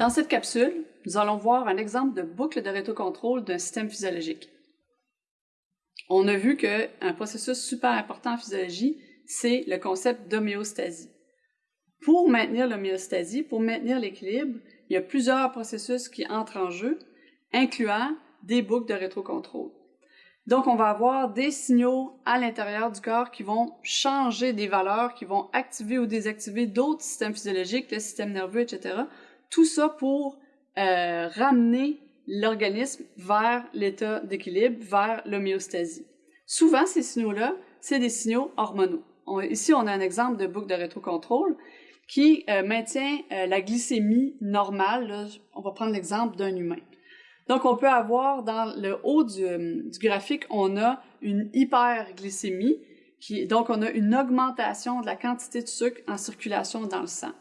Dans cette capsule, nous allons voir un exemple de boucle de rétrocontrôle d'un système physiologique. On a vu qu'un processus super important en physiologie, c'est le concept d'homéostasie. Pour maintenir l'homéostasie, pour maintenir l'équilibre, il y a plusieurs processus qui entrent en jeu, incluant des boucles de rétrocontrôle. Donc, on va avoir des signaux à l'intérieur du corps qui vont changer des valeurs, qui vont activer ou désactiver d'autres systèmes physiologiques, le système nerveux, etc. Tout ça pour euh, ramener l'organisme vers l'état d'équilibre, vers l'homéostasie. Souvent, ces signaux-là, c'est des signaux hormonaux. ici, on a un exemple de boucle de rétrocontrôle qui euh, maintient euh, la glycémie normale. on va prendre l'exemple d'un humain. Donc, on peut avoir dans le haut du, graphique, on a une hyperglycémie, donc on a une augmentation de la quantité de sucre en circulation dans le sang.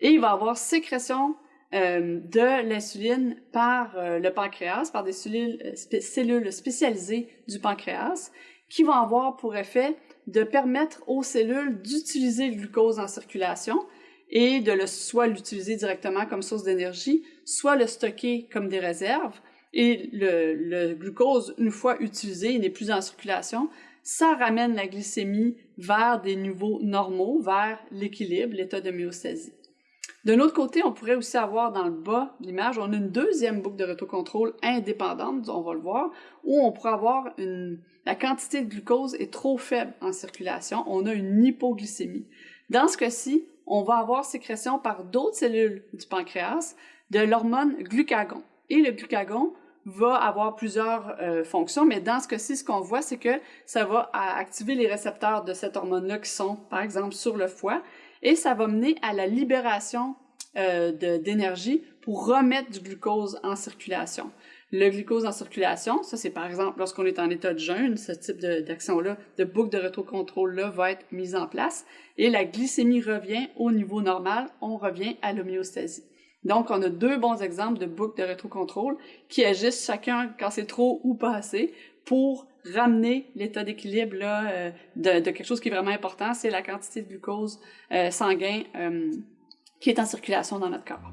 Et il va y avoir sécrétion euh, de l'insuline par euh, le pancréas, par des cellules, euh, cellules spécialisées du pancréas, qui vont avoir pour effet de permettre aux cellules d'utiliser le glucose en circulation et de le, soit l'utiliser directement comme source d'énergie, soit le stocker comme des réserves. Et le, le glucose, une fois utilisé, il n'est plus en circulation, ça ramène la glycémie vers des niveaux normaux, vers l'équilibre, l'état de myostasie. D'un autre côté, on pourrait aussi avoir dans le bas de l'image, on a une deuxième boucle de rétrocontrôle indépendante, on va le voir, où on pourrait avoir une, la quantité de glucose est trop faible en circulation, on a une hypoglycémie. Dans ce cas-ci, on va avoir sécrétion par d'autres cellules du pancréas de l'hormone glucagon. Et le glucagon va avoir plusieurs euh, fonctions, mais dans ce cas-ci, ce qu'on voit, c'est que ça va activer les récepteurs de cette hormone-là qui sont, par exemple, sur le foie, et ça va mener à la libération euh, d'énergie pour remettre du glucose en circulation. Le glucose en circulation, ça c'est par exemple lorsqu'on est en état de jeûne, ce type d'action-là, de, boucle de rétrocontrôle-là va être mise en place et la glycémie revient au niveau normal, on revient à l'homéostasie. Donc, on a deux bons exemples de boucles de rétrocontrôle qui agissent chacun quand c'est trop ou pas assez pour ramener l'état d'équilibre euh, de, de, quelque chose qui est vraiment important, c'est la quantité de glucose euh, sanguin euh, qui est en circulation dans notre corps.